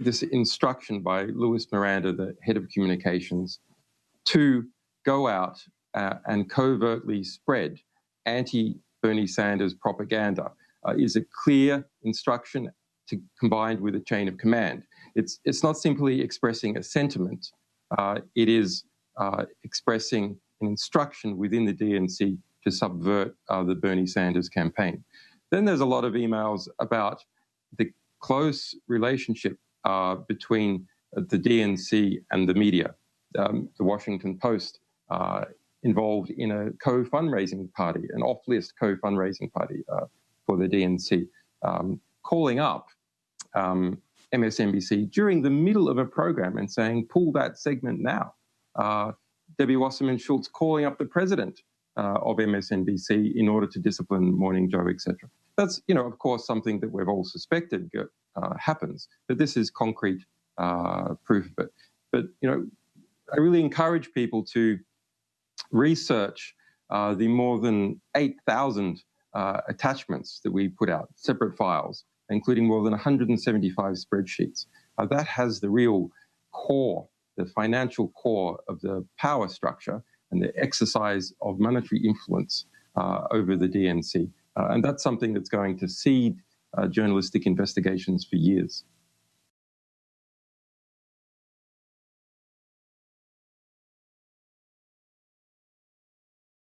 this instruction by Luis Miranda, the head of communications, to go out uh, and covertly spread anti Bernie Sanders propaganda uh, is a clear instruction to, combined with a chain of command. It's, it's not simply expressing a sentiment, uh, it is uh, expressing an instruction within the DNC to subvert uh, the Bernie Sanders campaign. Then there's a lot of emails about the close relationship uh, between the DNC and the media. Um, the Washington Post uh, involved in a co-fundraising party, an off-list co-fundraising party uh, for the DNC, um, calling up um, MSNBC during the middle of a program and saying, pull that segment now. Uh, Debbie Wasserman Schultz calling up the president uh, of MSNBC in order to discipline Morning Joe, etc. That's, you know, of course, something that we've all suspected uh, happens, but this is concrete uh, proof of it. But, you know, I really encourage people to research uh, the more than 8,000 uh, attachments that we put out, separate files, including more than 175 spreadsheets. Uh, that has the real core, the financial core of the power structure and the exercise of monetary influence over the DNC. And that's something that's going to seed Uh, journalistic investigations for years.